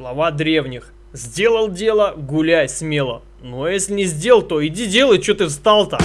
Слова древних. Сделал дело, гуляй смело. Но если не сделал, то иди делай, что ты встал-то.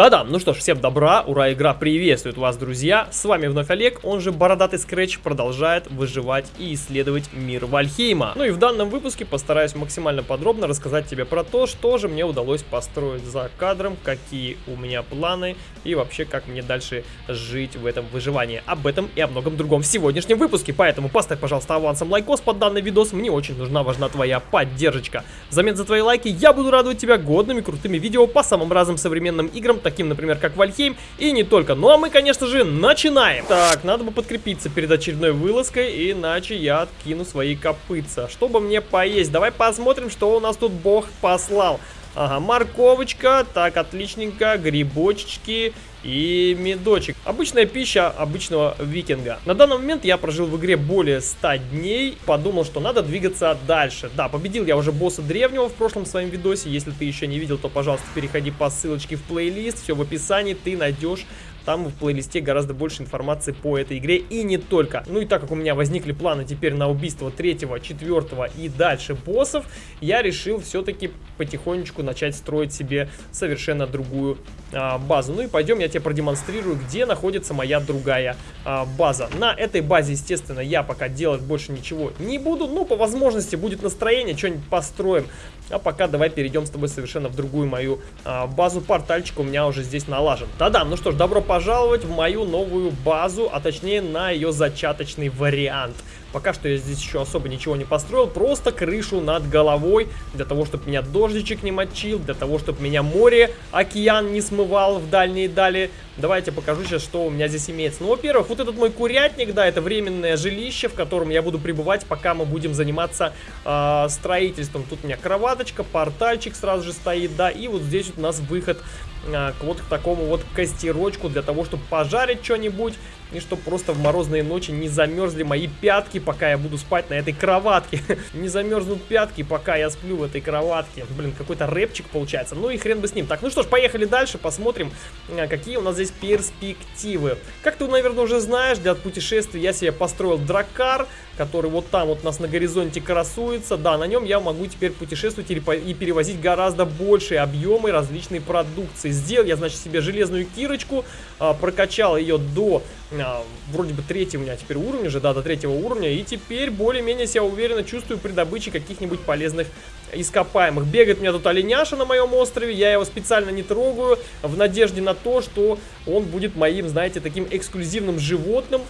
Да-да, ну что ж, всем добра, ура, игра приветствует вас, друзья. С вами вновь Олег, он же Бородатый Скретч, продолжает выживать и исследовать мир Вальхейма. Ну и в данном выпуске постараюсь максимально подробно рассказать тебе про то, что же мне удалось построить за кадром, какие у меня планы и вообще как мне дальше жить в этом выживании. Об этом и о многом другом в сегодняшнем выпуске, поэтому поставь, пожалуйста, авансом лайкос под данный видос, мне очень нужна, важна твоя поддержка. Взамен за твои лайки я буду радовать тебя годными крутыми видео по самым разным современным играм, таким, например, как Valheim, и не только. Ну а мы, конечно же, начинаем. Так, надо бы подкрепиться перед очередной вылазкой, иначе я откину свои копытца. Чтобы мне поесть, давай посмотрим, что у нас тут бог послал. Ага, морковочка, так, отличненько, грибочки и медочек. Обычная пища обычного викинга. На данный момент я прожил в игре более 100 дней, подумал, что надо двигаться дальше. Да, победил я уже босса древнего в прошлом своем видосе, если ты еще не видел, то, пожалуйста, переходи по ссылочке в плейлист, все в описании, ты найдешь там в плейлисте гораздо больше информации по этой игре и не только. Ну и так как у меня возникли планы теперь на убийство третьего, четвертого и дальше боссов, я решил все-таки потихонечку начать строить себе совершенно другую а, базу. Ну и пойдем я тебе продемонстрирую, где находится моя другая а, база. На этой базе, естественно, я пока делать больше ничего не буду, но по возможности будет настроение, что-нибудь построим. А пока давай перейдем с тобой совершенно в другую мою а, базу. Портальчик у меня уже здесь налажен. Да-да, ну что ж, добро пожаловать в мою новую базу, а точнее на ее зачаточный вариант. Пока что я здесь еще особо ничего не построил, просто крышу над головой, для того, чтобы меня дождичек не мочил, для того, чтобы меня море, океан не смывал в дальние дали. Давайте покажу сейчас, что у меня здесь имеется. Ну, во-первых, вот этот мой курятник, да, это временное жилище, в котором я буду пребывать, пока мы будем заниматься э, строительством. Тут у меня кроваточка, портальчик сразу же стоит, да, и вот здесь вот у нас выход э, вот к такому вот костерочку, для того, чтобы пожарить что-нибудь, и чтобы просто в морозные ночи не замерзли мои пятки, пока я буду спать на этой кроватке. не замерзнут пятки, пока я сплю в этой кроватке. Блин, какой-то рэпчик получается. Ну и хрен бы с ним. Так, ну что ж, поехали дальше, посмотрим, а, какие у нас здесь перспективы. Как ты, наверное, уже знаешь, для путешествий я себе построил дракар, который вот там вот у нас на горизонте красуется. Да, на нем я могу теперь путешествовать и перевозить гораздо большие объемы различной продукции. Сделал я, значит, себе железную кирочку, а, прокачал ее до а, вроде бы третьего у меня теперь уровня же, да, до третьего уровня. И теперь более-менее себя уверенно чувствую при добыче каких-нибудь полезных ископаемых. Бегает у меня тут оленяша на моем острове, я его специально не трогаю, в надежде на то, что он будет моим, знаете, таким эксклюзивным животным,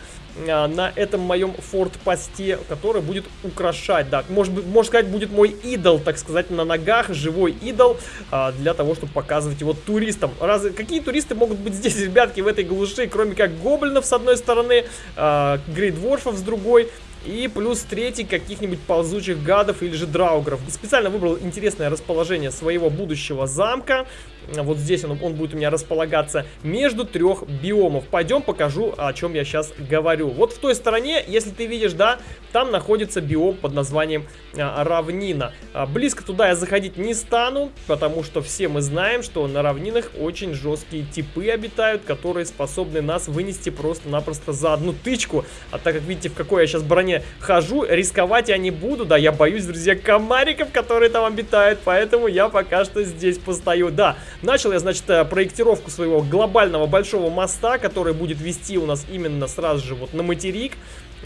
на этом моем форт-посте, который будет украшать, да, может, можно сказать, будет мой идол, так сказать, на ногах, живой идол, а, для того, чтобы показывать его туристам. Раз, какие туристы могут быть здесь, ребятки, в этой глуши, кроме как гоблинов с одной стороны, а, грейдворфов с другой, и плюс третий каких-нибудь ползучих гадов или же драугров. Специально выбрал интересное расположение своего будущего замка. Вот здесь он, он будет у меня располагаться между трех биомов. Пойдем покажу, о чем я сейчас говорю. Вот в той стороне, если ты видишь, да, там находится биом под названием а, равнина. А, близко туда я заходить не стану, потому что все мы знаем, что на равнинах очень жесткие типы обитают, которые способны нас вынести просто-напросто за одну тычку. А так как видите, в какой я сейчас броне хожу, рисковать я не буду, да, я боюсь, друзья, комариков, которые там обитают, поэтому я пока что здесь постою. Да, Начал я, значит, э, проектировку своего глобального большого моста, который будет вести у нас именно сразу же вот на материк.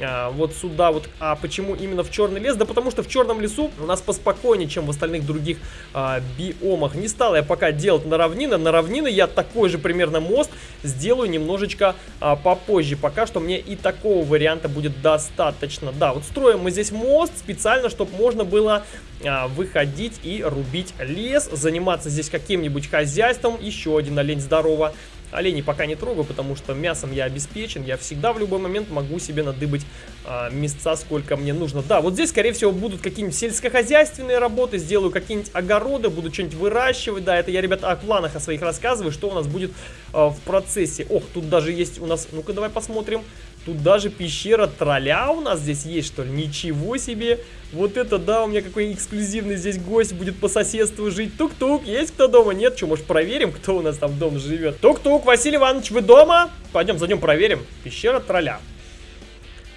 А, вот сюда вот. А почему именно в черный лес? Да потому что в черном лесу у нас поспокойнее, чем в остальных других а, биомах. Не стал я пока делать на равнины. На равнины я такой же примерно мост сделаю немножечко а, попозже. Пока что мне и такого варианта будет достаточно. Да, вот строим мы здесь мост специально, чтобы можно было а, выходить и рубить лес, заниматься здесь каким-нибудь хозяйством. Еще один олень здорово. Оленей пока не трогаю, потому что мясом я обеспечен. Я всегда в любой момент могу себе надыбать а, места, сколько мне нужно. Да, вот здесь, скорее всего, будут какие-нибудь сельскохозяйственные работы. Сделаю какие-нибудь огороды, буду что-нибудь выращивать. Да, это я, ребята, о планах о своих рассказываю, что у нас будет а, в процессе. Ох, тут даже есть у нас... Ну-ка, давай посмотрим. Тут даже пещера тролля у нас здесь есть, что ли? Ничего себе! Вот это да, у меня какой эксклюзивный здесь гость будет по соседству жить. Тук-тук, есть кто дома? Нет? Что, может проверим, кто у нас там дома живет? Тук-тук, Василий Иванович, вы дома? Пойдем, зайдем проверим. Пещера тролля.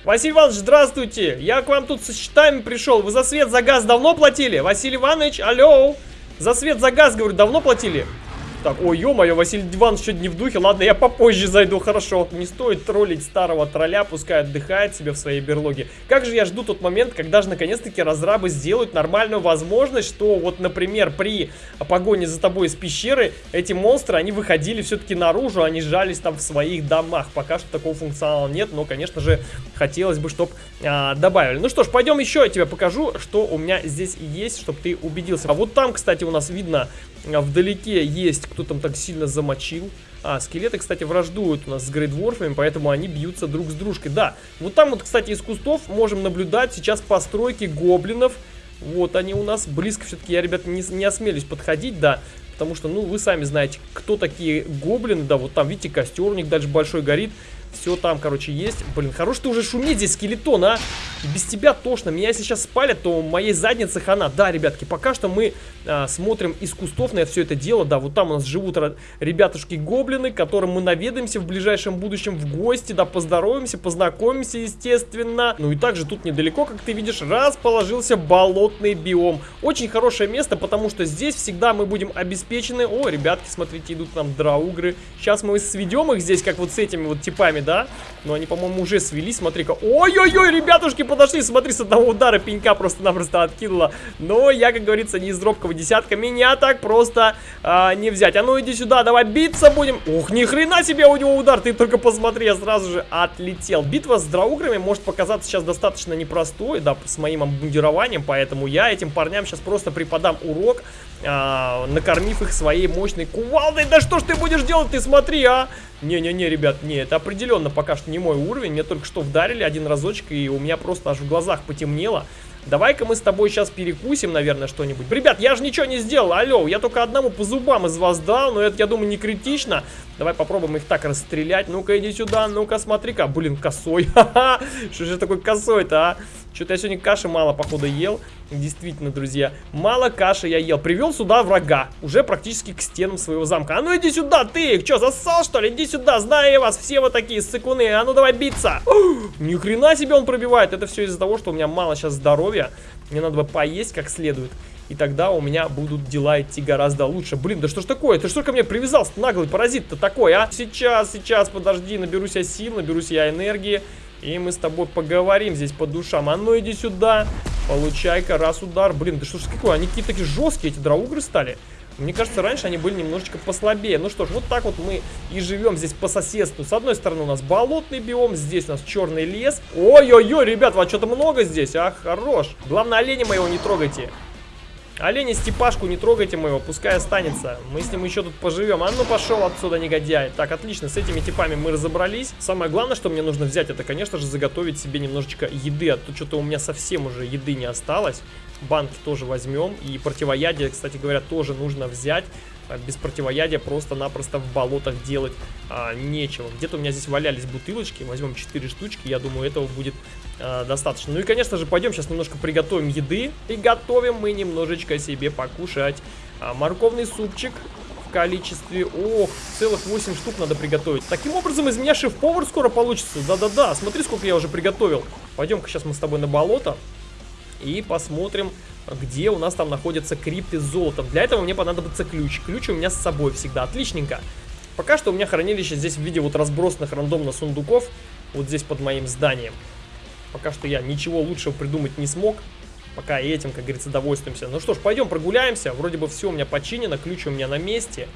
Василий Иванович, здравствуйте! Я к вам тут со счетами пришел. Вы за свет, за газ давно платили? Василий Иванович, алло! За свет, за газ, говорю, давно платили? Так, ой, ё-моё, Василий Иванович что не в духе. Ладно, я попозже зайду, хорошо. Не стоит троллить старого тролля, пускай отдыхает себе в своей берлоге. Как же я жду тот момент, когда же наконец-таки разрабы сделают нормальную возможность, что вот, например, при погоне за тобой из пещеры, эти монстры, они выходили все-таки наружу, они жались там в своих домах. Пока что такого функционала нет, но, конечно же, хотелось бы, чтобы а, добавили. Ну что ж, пойдем еще я тебе покажу, что у меня здесь есть, чтобы ты убедился. А вот там, кстати, у нас видно вдалеке есть, кто там так сильно замочил. А, скелеты, кстати, враждуют у нас с грейдворфами, поэтому они бьются друг с дружкой. Да, вот там вот, кстати, из кустов можем наблюдать сейчас постройки гоблинов. Вот они у нас близко все-таки, я, ребят, не, не осмелюсь подходить, да. Потому что, ну, вы сами знаете, кто такие гоблины, да, вот там, видите, костер у них дальше большой горит. Все там, короче, есть. Блин, хорош ты уже шуметь здесь, скелетон, а. Без тебя тошно. Меня если сейчас спалят, то моей заднице хана. Да, ребятки, пока что мы а, смотрим из кустов на все это дело. Да, вот там у нас живут ребятушки-гоблины, которым мы наведаемся в ближайшем будущем в гости. Да, поздороваемся, познакомимся, естественно. Ну и также тут недалеко, как ты видишь, расположился болотный биом. Очень хорошее место, потому что здесь всегда мы будем обеспечены. О, ребятки, смотрите, идут нам драугры. Сейчас мы сведем их здесь, как вот с этими вот типами, да? Но они, по-моему, уже свели. Смотри-ка. Ой-ой-ой, ребятушки, подошли. Смотри, с одного удара пенька просто-напросто откинула. Но я, как говорится, не из робкого десятка. Меня так просто а, не взять. А ну иди сюда, давай биться будем. Ух, ни хрена себе у него удар. Ты только посмотри, я сразу же отлетел. Битва с драуграми может показаться сейчас достаточно непростой, да, с моим обмундированием. Поэтому я этим парням сейчас просто преподам урок, а, накормив их своей мощной кувалдой. Да что ж ты будешь делать, ты смотри, а? Не-не-не, ребят, не, это определенно пока что не мой уровень. Мне только что вдарили один разочек, и у меня просто аж в глазах потемнело. Давай-ка мы с тобой сейчас перекусим, наверное, что-нибудь. Ребят, я же ничего не сделал, алло, я только одному по зубам из вас дал, но это, я думаю, не критично. Давай попробуем их так расстрелять. Ну-ка, иди сюда, ну-ка, смотри-ка. Блин, косой, ха-ха, что же такой косой-то, а? Что-то я сегодня каши мало, походу, ел. Действительно, друзья, мало каши я ел. Привел сюда врага, уже практически к стенам своего замка. А ну иди сюда, ты! Что, зассал, что ли? Иди сюда, знаю я вас, все вы такие сыкуны. А ну давай биться! Ни хрена себе он пробивает. Это все из-за того, что у меня мало сейчас здоровья. Мне надо бы поесть как следует. И тогда у меня будут дела идти гораздо лучше. Блин, да что ж такое? Ты что ко мне привязался, наглый паразит-то такой, а? Сейчас, сейчас, подожди, наберусь я сил, наберусь я энергии. И мы с тобой поговорим здесь по душам. А ну иди сюда. Получай-ка раз удар. Блин, да что ж такое? Они какие-то такие жесткие, эти драугры стали. Мне кажется, раньше они были немножечко послабее. Ну что ж, вот так вот мы и живем здесь по соседству. С одной стороны у нас болотный биом, здесь у нас черный лес. Ой-ой-ой, ребят, вас что-то много здесь, а? Хорош. Главное, оленя моего не трогайте. Оленя Степашку не трогайте моего, пускай останется. Мы с ним еще тут поживем. А ну пошел отсюда, негодяй. Так, отлично, с этими типами мы разобрались. Самое главное, что мне нужно взять, это, конечно же, заготовить себе немножечко еды. А то что-то у меня совсем уже еды не осталось. Банки тоже возьмем. И противоядие, кстати говоря, тоже нужно взять. А без противоядия просто-напросто в болотах делать а, нечего. Где-то у меня здесь валялись бутылочки, возьмем 4 штучки, я думаю, этого будет а, достаточно. Ну и, конечно же, пойдем сейчас немножко приготовим еды. И готовим мы немножечко себе покушать. А, морковный супчик в количестве... Ох, целых 8 штук надо приготовить. Таким образом, из меня шеф-повар скоро получится. Да-да-да, смотри, сколько я уже приготовил. Пойдем-ка сейчас мы с тобой на болото. И посмотрим, где у нас там находятся крипты с золотом. Для этого мне понадобится ключ. Ключ у меня с собой всегда. Отличненько. Пока что у меня хранилище здесь в виде вот разбросанных рандомно сундуков. Вот здесь под моим зданием. Пока что я ничего лучшего придумать не смог. Пока и этим, как говорится, довольствуемся. Ну что ж, пойдем прогуляемся. Вроде бы все у меня починено, ключ у меня на месте.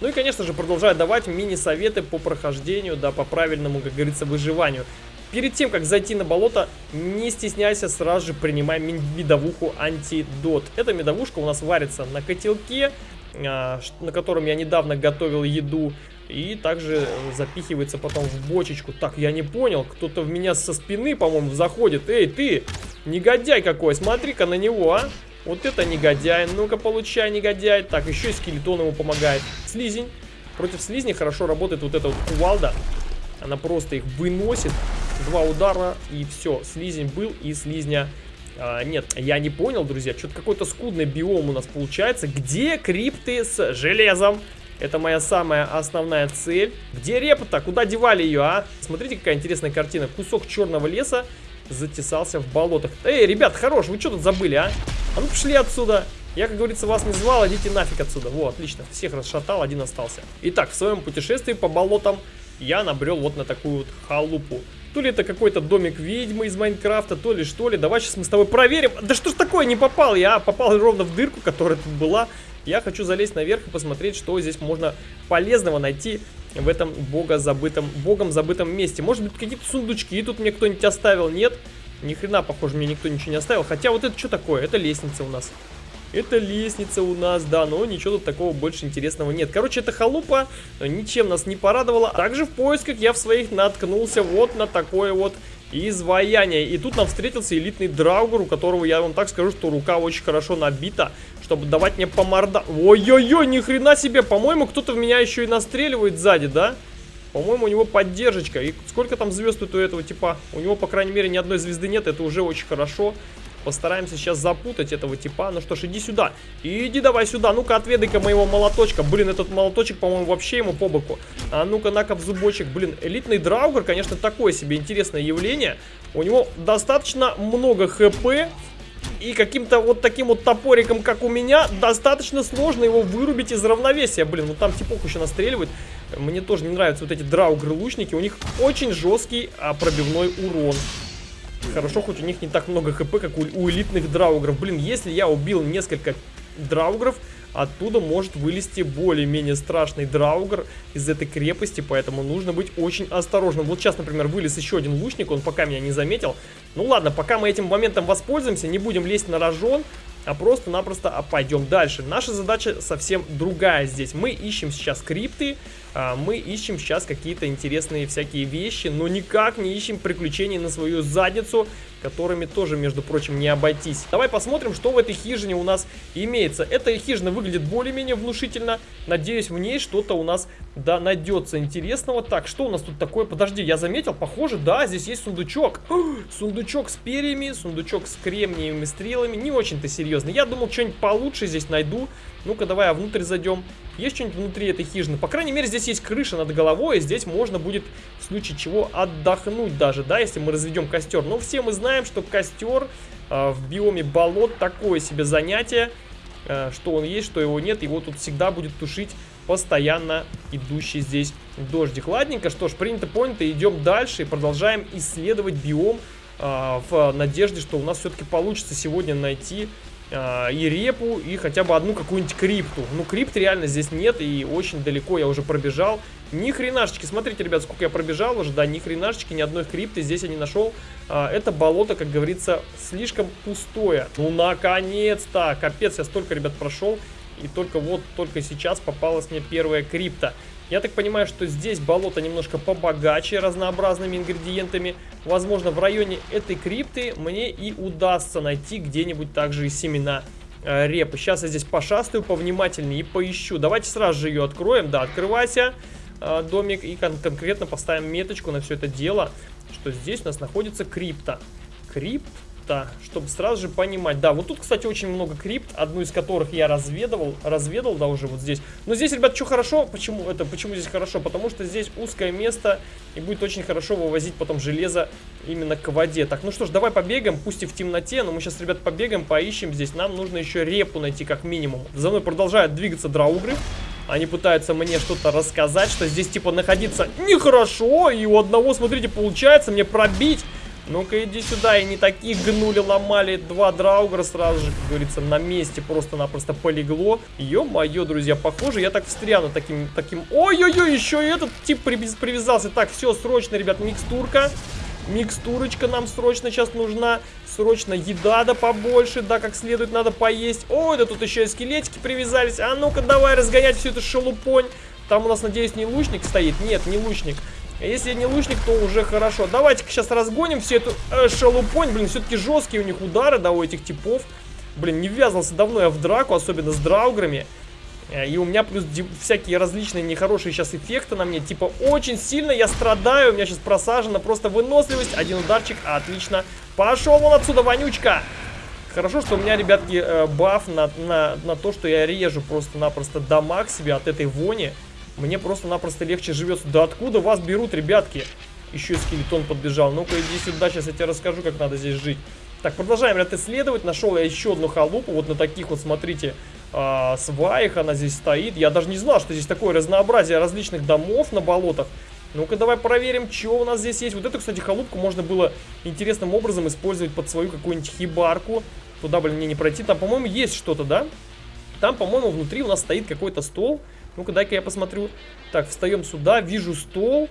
Ну и, конечно же, продолжаю давать мини-советы по прохождению, да, по правильному, как говорится, выживанию. Перед тем, как зайти на болото, не стесняйся, сразу же принимай медовуху антидот. Эта медовушка у нас варится на котелке, а, на котором я недавно готовил еду. И также запихивается потом в бочечку. Так, я не понял, кто-то в меня со спины, по-моему, заходит. Эй, ты, негодяй какой, смотри-ка на него, а. Вот это негодяй, ну-ка получай, негодяй. Так, еще и скелетон ему помогает. Слизень. Против слизни хорошо работает вот эта вот кувалда. Она просто их выносит. Два удара, и все. Слизень был, и слизня... А, нет, я не понял, друзья. Что-то какой-то скудный биом у нас получается. Где крипты с железом? Это моя самая основная цель. Где репа-то? Куда девали ее, а? Смотрите, какая интересная картина. Кусок черного леса затесался в болотах. Эй, ребят, хорош, вы что тут забыли, а? А ну пошли отсюда. Я, как говорится, вас не звал, идите нафиг отсюда. Во, отлично, всех расшатал, один остался. Итак, в своем путешествии по болотам я набрел вот на такую вот халупу. То ли это какой-то домик ведьмы из Майнкрафта, то ли что ли. Давай сейчас мы с тобой проверим. Да что ж такое, не попал я, а попал ровно в дырку, которая тут была. Я хочу залезть наверх и посмотреть, что здесь можно полезного найти в этом бога забытом, богом забытом месте. Может быть, какие-то сундучки тут мне кто-нибудь оставил? Нет? Ни хрена, похоже, мне никто ничего не оставил. Хотя вот это что такое? Это лестница у нас. Это лестница у нас, да, но ничего тут такого больше интересного нет. Короче, эта халупа ничем нас не порадовала. Также в поисках я в своих наткнулся вот на такое вот изваяние. И тут нам встретился элитный драугер, у которого, я вам так скажу, что рука очень хорошо набита, чтобы давать мне по морда... Ой-ой-ой, ни хрена себе, по-моему, кто-то в меня еще и настреливает сзади, да? По-моему, у него поддержка. И сколько там звезд у этого типа? У него, по крайней мере, ни одной звезды нет, это уже очень хорошо. Постараемся сейчас запутать этого типа. Ну что ж, иди сюда. Иди давай сюда. Ну-ка, отведай-ка моего молоточка. Блин, этот молоточек, по-моему, вообще ему по боку. А ну-ка, на-ка в зубочек. Блин, элитный драугер, конечно, такое себе интересное явление. У него достаточно много хп. И каким-то вот таким вот топориком, как у меня, достаточно сложно его вырубить из равновесия. Блин, ну там типок еще настреливает. Мне тоже не нравятся вот эти драугры-лучники. У них очень жесткий а, пробивной урон. Хорошо, хоть у них не так много хп, как у, у элитных драугров. Блин, если я убил несколько драугров, оттуда может вылезти более-менее страшный драугр из этой крепости, поэтому нужно быть очень осторожным. Вот сейчас, например, вылез еще один лучник, он пока меня не заметил. Ну ладно, пока мы этим моментом воспользуемся, не будем лезть на рожон, а просто-напросто пойдем дальше. Наша задача совсем другая здесь. Мы ищем сейчас крипты, мы ищем сейчас какие-то интересные всякие вещи, но никак не ищем приключений на свою задницу, которыми тоже, между прочим, не обойтись. Давай посмотрим, что в этой хижине у нас имеется. Эта хижина выглядит более-менее внушительно. Надеюсь, в ней что-то у нас, да, найдется интересного. Так, что у нас тут такое? Подожди, я заметил, похоже, да, здесь есть сундучок. сундучок с перьями, сундучок с кремниевыми стрелами. Не очень-то серьезно. Я думал, что-нибудь получше здесь найду. Ну-ка, давай, а внутрь зайдем. Есть что-нибудь внутри этой хижины? По крайней мере, здесь есть крыша над головой, и здесь можно будет в случае чего отдохнуть даже, да, если мы разведем костер. Но все мы знаем, что костер э, в биоме болот такое себе занятие, э, что он есть, что его нет. Его тут всегда будет тушить постоянно идущий здесь дождик. Ладненько, что ж, принято, понято, идем дальше и продолжаем исследовать биом э, в надежде, что у нас все-таки получится сегодня найти а, и репу, и хотя бы одну какую-нибудь крипту. Ну, крипт реально здесь нет, и очень далеко я уже пробежал. Ни хренашечки, смотрите, ребят, сколько я пробежал уже, да, ни хренашечки, ни одной крипты здесь я не нашел. А, это болото, как говорится, слишком пустое. Ну, наконец-то! Капец, я столько, ребят, прошел, и только вот, только сейчас попалась мне первая крипта. Я так понимаю, что здесь болото немножко побогаче разнообразными ингредиентами. Возможно, в районе этой крипты мне и удастся найти где-нибудь также и семена э, репы. Сейчас я здесь пошастаю повнимательнее и поищу. Давайте сразу же ее откроем. Да, открывайся, э, домик, и кон конкретно поставим меточку на все это дело, что здесь у нас находится крипта. Крипт крипта, чтобы сразу же понимать. Да, вот тут, кстати, очень много крипт, одну из которых я разведывал, разведал, да, уже вот здесь. Но здесь, ребят, что хорошо, почему это, почему здесь хорошо? Потому что здесь узкое место, и будет очень хорошо вывозить потом железо именно к воде. Так, ну что ж, давай побегаем, пусть и в темноте, но мы сейчас, ребят, побегаем, поищем здесь. Нам нужно еще репу найти, как минимум. За мной продолжают двигаться драугры. Они пытаются мне что-то рассказать, что здесь, типа, находиться нехорошо. И у одного, смотрите, получается мне пробить ну-ка иди сюда, и не таких гнули, ломали. Два драугра сразу же, как говорится, на месте просто-напросто полегло. Ё-моё, друзья, похоже, я так встряну таким, таким... Ой-ой-ой, еще и этот тип привязался. Так, все, срочно, ребят, микстурка. Микстурочка нам срочно сейчас нужна. Срочно еда да побольше, да, как следует надо поесть. Ой, да тут еще и скелетики привязались. А ну-ка, давай разгонять всю эту шелупонь. Там у нас, надеюсь, не лучник стоит? Нет, не лучник. Если не лучник, то уже хорошо. Давайте-ка сейчас разгоним всю эту э, шалупонь. Блин, все-таки жесткие у них удары, да, у этих типов. Блин, не ввязался давно я в драку, особенно с драуграми. Э, и у меня плюс всякие различные нехорошие сейчас эффекты на мне. Типа, очень сильно я страдаю. У меня сейчас просажена просто выносливость. Один ударчик. Отлично. Пошел он отсюда, вонючка. Хорошо, что у меня, ребятки, э, баф на, на, на то, что я режу просто-напросто дамаг себе от этой вони. Мне просто-напросто легче живется. Да откуда вас берут, ребятки? Еще скелетон подбежал. Ну-ка, иди сюда, сейчас я тебе расскажу, как надо здесь жить. Так, продолжаем, ребят, исследовать. Нашел я еще одну халупу. Вот на таких вот, смотрите, э, сваях она здесь стоит. Я даже не знал, что здесь такое разнообразие различных домов на болотах. Ну-ка, давай проверим, что у нас здесь есть. Вот эту, кстати, халупку можно было интересным образом использовать под свою какую-нибудь хибарку. Туда, блин, мне не пройти. Там, по-моему, есть что-то, да? Там, по-моему, внутри у нас стоит какой-то стол. Ну-ка, дай-ка я посмотрю. Так, встаем сюда, вижу стол.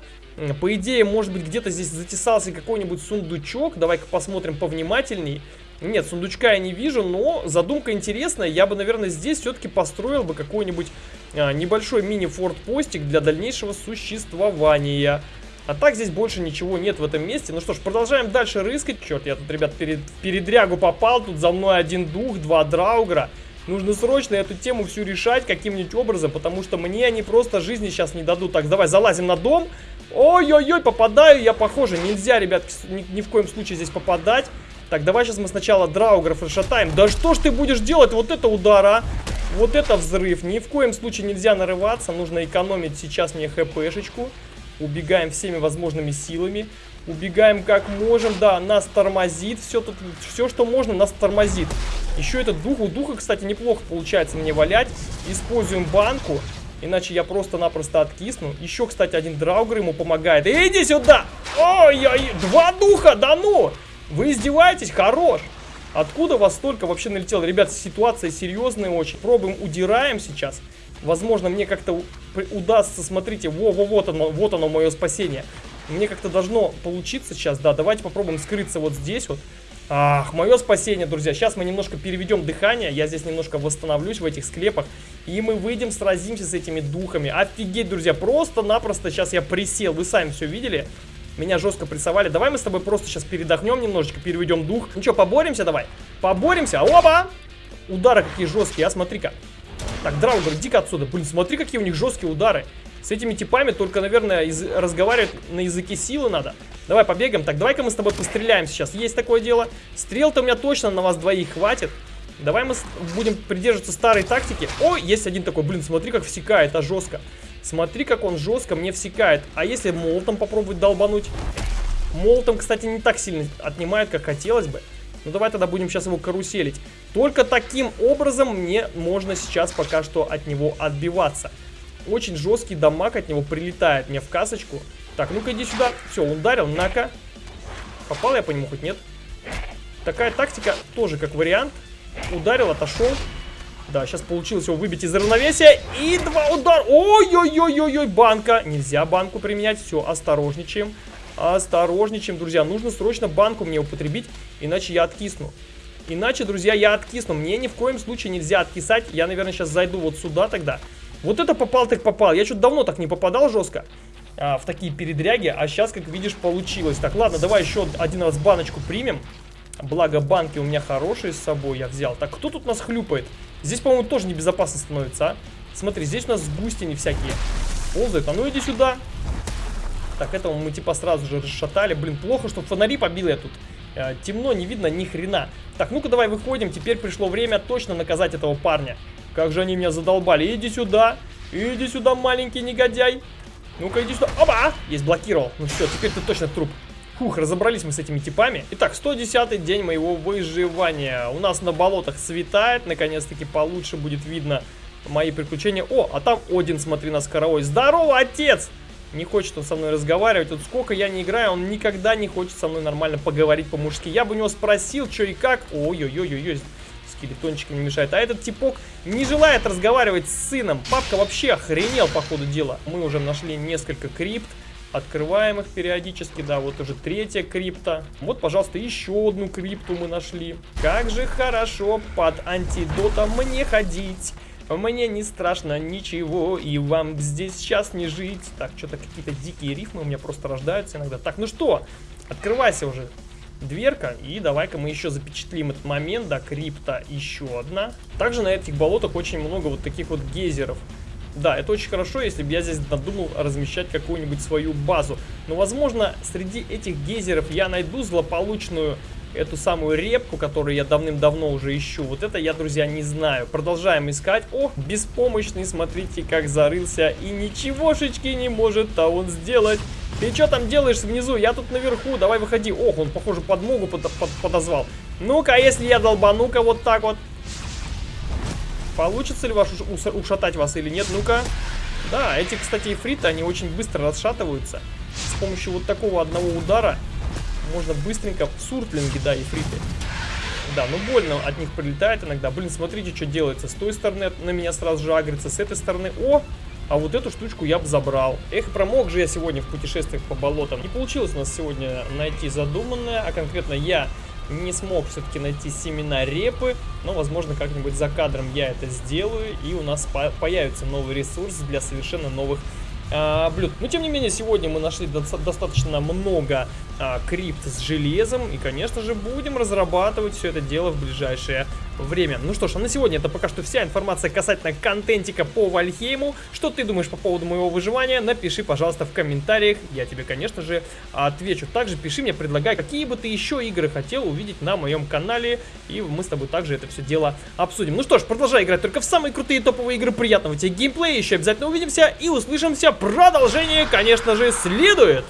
По идее, может быть, где-то здесь затесался какой-нибудь сундучок. Давай-ка посмотрим повнимательней. Нет, сундучка я не вижу, но задумка интересная. Я бы, наверное, здесь все-таки построил бы какой-нибудь а, небольшой мини-форт-постик для дальнейшего существования. А так здесь больше ничего нет в этом месте. Ну что ж, продолжаем дальше рыскать. Черт, я тут, ребят, перед, передрягу попал. Тут за мной один дух, два драугра. Нужно срочно эту тему всю решать каким-нибудь образом, потому что мне они просто жизни сейчас не дадут. Так, давай залазим на дом. Ой-ой-ой, попадаю я, похоже. Нельзя, ребят, ни, ни в коем случае здесь попадать. Так, давай сейчас мы сначала драугров расшатаем. Да что ж ты будешь делать? Вот это удара. Вот это взрыв. Ни в коем случае нельзя нарываться. Нужно экономить сейчас мне хпшечку. Убегаем всеми возможными силами. Убегаем как можем. Да, нас тормозит. Все, тут, все что можно, нас тормозит. Еще этот дух. У духа, кстати, неплохо получается мне валять. Используем банку. Иначе я просто-напросто откисну. Еще, кстати, один драугер ему помогает. Иди сюда! Ой-ой, два духа, да ну! Вы издеваетесь? Хорош! Откуда вас столько вообще налетело? Ребят, ситуация серьезная очень. Пробуем, удираем сейчас. Возможно, мне как-то удастся, смотрите, во-во, вот оно, вот оно мое спасение. Мне как-то должно получиться сейчас, да, давайте попробуем скрыться вот здесь вот. Ах, мое спасение, друзья. Сейчас мы немножко переведем дыхание. Я здесь немножко восстановлюсь в этих склепах. И мы выйдем, сразимся с этими духами. Офигеть, друзья. Просто-напросто сейчас я присел. Вы сами все видели. Меня жестко прессовали. Давай мы с тобой просто сейчас передохнем немножечко, переведем дух. Ну что, поборемся давай? Поборемся. Оба! Удары какие жесткие, а смотри-ка. Так, Драугер, иди-ка отсюда. Блин, смотри, какие у них жесткие удары. С этими типами только, наверное, из разговаривать на языке силы надо. Давай побегаем. Так, давай-ка мы с тобой постреляем сейчас. Есть такое дело. Стрел-то у меня точно на вас двоих хватит. Давай мы будем придерживаться старой тактики. О, есть один такой. Блин, смотри, как всекает, а жестко. Смотри, как он жестко мне всекает. А если молотом попробовать долбануть? Молотом, кстати, не так сильно отнимает, как хотелось бы. Ну давай тогда будем сейчас его каруселить. Только таким образом мне можно сейчас пока что от него отбиваться. Очень жесткий дамаг от него прилетает мне в касочку. Так, ну-ка иди сюда. Все, ударил, на-ка. Попал я по нему хоть нет? Такая тактика тоже как вариант. Ударил, отошел. Да, сейчас получилось его выбить из равновесия. И два удара. Ой-ой-ой-ой-ой, банка. Нельзя банку применять. Все, осторожничаем. Осторожничаем, друзья. Нужно срочно банку мне употребить, иначе я откисну. Иначе, друзья, я откисну. Мне ни в коем случае нельзя откисать. Я, наверное, сейчас зайду вот сюда тогда. Вот это попал так попал. Я что-то давно так не попадал жестко а, в такие передряги. А сейчас, как видишь, получилось. Так, ладно, давай еще один раз баночку примем. Благо, банки у меня хорошие с собой я взял. Так, кто тут нас хлюпает? Здесь, по-моему, тоже небезопасно становится, а? Смотри, здесь у нас густини всякие ползают. А ну иди сюда. Так, этого мы типа сразу же расшатали. Блин, плохо, что фонари побил я тут. Э, темно, не видно ни хрена. Так, ну-ка давай выходим. Теперь пришло время точно наказать этого парня. Как же они меня задолбали. Иди сюда. Иди сюда, маленький негодяй. Ну-ка, иди сюда. Оба! Есть, блокировал. Ну все, теперь ты точно труп. Фух, разобрались мы с этими типами. Итак, 110 день моего выживания. У нас на болотах светает. Наконец-таки получше будет видно мои приключения. О, а там Один, смотри, нас караой. Здорово, отец! Не хочет он со мной разговаривать. Вот сколько я не играю, он никогда не хочет со мной нормально поговорить по-мужски. Я бы у него спросил, что и как. Ой-ой-ой-ой, скелетончик не мешает. А этот типок не желает разговаривать с сыном. Папка вообще охренел по ходу дела. Мы уже нашли несколько крипт. Открываем их периодически, да, вот уже третья крипта. Вот, пожалуйста, еще одну крипту мы нашли. Как же хорошо под антидотом мне ходить. Мне не страшно ничего, и вам здесь сейчас не жить. Так, что-то какие-то дикие рифмы у меня просто рождаются иногда. Так, ну что, открывайся уже. дверка. И давай-ка мы еще запечатлим этот момент. Да, крипта еще одна. Также на этих болотах очень много вот таких вот гейзеров. Да, это очень хорошо, если бы я здесь надумал размещать какую-нибудь свою базу. Но, возможно, среди этих гейзеров я найду злополучную эту самую репку, которую я давным-давно уже ищу. Вот это я, друзья, не знаю. Продолжаем искать. О, беспомощный, смотрите, как зарылся. И ничегошечки не может-то он сделать. Ты что там делаешь внизу? Я тут наверху, давай выходи. Ох, он, похоже, подмогу под, под, подозвал. Ну-ка, если я долбану-ка вот так вот. Получится ли ваш ушатать вас или нет? Ну-ка. Да, эти, кстати, эфриты, они очень быстро расшатываются. С помощью вот такого одного удара можно быстренько... Суртлинги, да, эфриты. Да, ну больно от них прилетает иногда. Блин, смотрите, что делается. С той стороны на меня сразу же агрится, с этой стороны... О! А вот эту штучку я бы забрал. Эх, промок же я сегодня в путешествиях по болотам. Не получилось у нас сегодня найти задуманное, а конкретно я не смог все-таки найти семена репы, но, возможно, как-нибудь за кадром я это сделаю, и у нас по появится новый ресурс для совершенно новых а, блюд. Но, тем не менее, сегодня мы нашли до достаточно много а, крипт с железом, и, конечно же, будем разрабатывать все это дело в ближайшее время. Ну что ж, а на сегодня это пока что вся информация касательно контентика по Вальхейму. Что ты думаешь по поводу моего выживания? Напиши, пожалуйста, в комментариях. Я тебе, конечно же, отвечу. Также пиши мне, предлагай, какие бы ты еще игры хотел увидеть на моем канале. И мы с тобой также это все дело обсудим. Ну что ж, продолжай играть только в самые крутые топовые игры. Приятного тебе геймплея. Еще обязательно увидимся и услышимся. Продолжение, конечно же, следует.